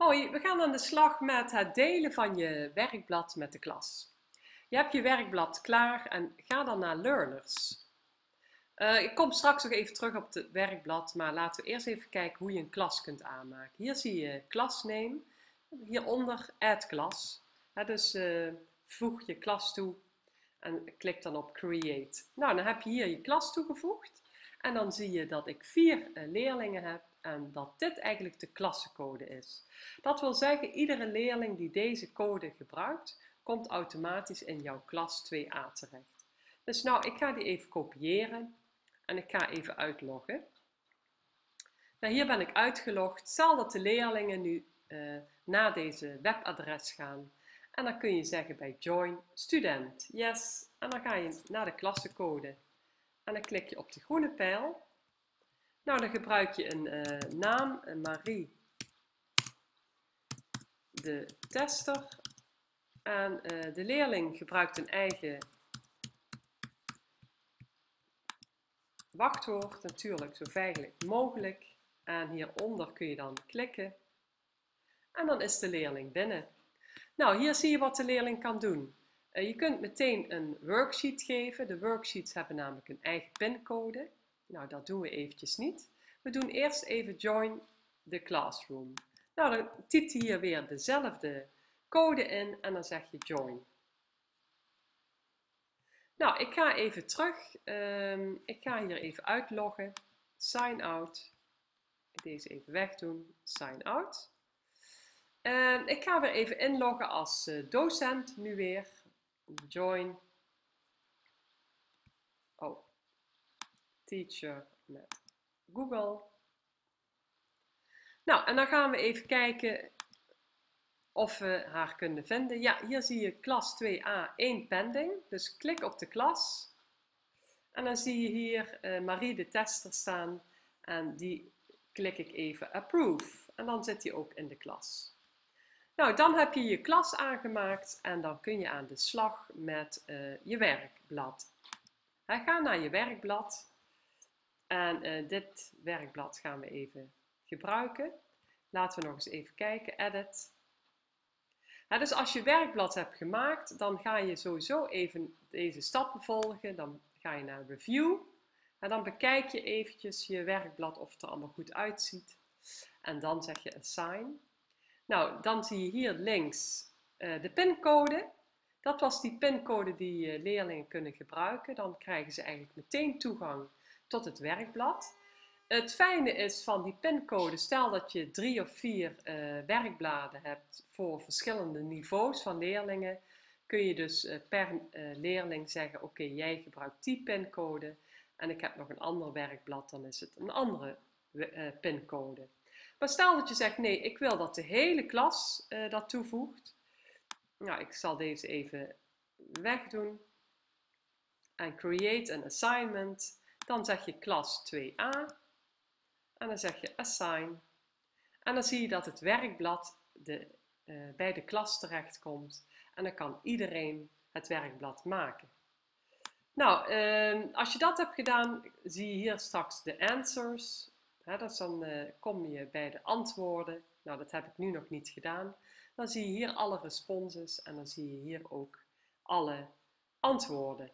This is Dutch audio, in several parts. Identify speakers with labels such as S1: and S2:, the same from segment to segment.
S1: Hoi, we gaan aan de slag met het delen van je werkblad met de klas. Je hebt je werkblad klaar en ga dan naar Learners. Uh, ik kom straks nog even terug op het werkblad, maar laten we eerst even kijken hoe je een klas kunt aanmaken. Hier zie je klasname, hieronder add class. dus uh, voeg je klas toe en klik dan op create. Nou, dan heb je hier je klas toegevoegd en dan zie je dat ik vier uh, leerlingen heb en dat dit eigenlijk de klassencode is. Dat wil zeggen, iedere leerling die deze code gebruikt, komt automatisch in jouw klas 2a terecht. Dus nou, ik ga die even kopiëren en ik ga even uitloggen. Nou, hier ben ik uitgelogd. Stel dat de leerlingen nu uh, naar deze webadres gaan. En dan kun je zeggen bij join student, yes. En dan ga je naar de klassencode. En dan klik je op de groene pijl. Nou, dan gebruik je een uh, naam, Marie de tester. En uh, de leerling gebruikt een eigen wachtwoord, natuurlijk zo veilig mogelijk. En hieronder kun je dan klikken. En dan is de leerling binnen. Nou, hier zie je wat de leerling kan doen. Uh, je kunt meteen een worksheet geven. De worksheets hebben namelijk een eigen pincode. Nou, dat doen we eventjes niet. We doen eerst even join the classroom. Nou, dan typt hij hier weer dezelfde code in en dan zeg je join. Nou, ik ga even terug. Um, ik ga hier even uitloggen. Sign out. Deze even wegdoen. Sign out. En ik ga weer even inloggen als uh, docent nu weer. Join. Oh. Teacher met Google. Nou, en dan gaan we even kijken of we haar kunnen vinden. Ja, hier zie je klas 2a 1 pending. Dus klik op de klas. En dan zie je hier uh, Marie de tester staan. En die klik ik even approve. En dan zit hij ook in de klas. Nou, dan heb je je klas aangemaakt en dan kun je aan de slag met uh, je werkblad. ga naar je werkblad. En uh, dit werkblad gaan we even gebruiken. Laten we nog eens even kijken, edit. dus als je werkblad hebt gemaakt, dan ga je sowieso even deze stappen volgen. Dan ga je naar review. En dan bekijk je eventjes je werkblad of het er allemaal goed uitziet. En dan zeg je assign. Nou, dan zie je hier links uh, de pincode. Dat was die pincode die uh, leerlingen kunnen gebruiken. Dan krijgen ze eigenlijk meteen toegang tot het werkblad. Het fijne is van die pincode, stel dat je drie of vier uh, werkbladen hebt voor verschillende niveaus van leerlingen, kun je dus per leerling zeggen, oké, jij gebruikt die pincode en ik heb nog een ander werkblad, dan is het een andere pincode. Maar stel dat je zegt, nee, ik wil dat de hele klas dat toevoegt. Nou, ik zal deze even wegdoen. En create an assignment. Dan zeg je klas 2a. En dan zeg je assign. En dan zie je dat het werkblad de, uh, bij de klas terechtkomt. En dan kan iedereen het werkblad maken. Nou, uh, als je dat hebt gedaan, zie je hier straks de answers. He, dus dan uh, kom je bij de antwoorden. Nou, dat heb ik nu nog niet gedaan. Dan zie je hier alle responses en dan zie je hier ook alle antwoorden.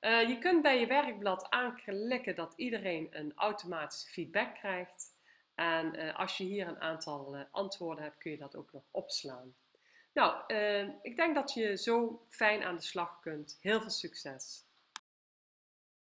S1: Uh, je kunt bij je werkblad aanklikken dat iedereen een automatische feedback krijgt. En uh, als je hier een aantal antwoorden hebt, kun je dat ook nog opslaan. Nou, ik denk dat je zo fijn aan de slag kunt. Heel veel succes!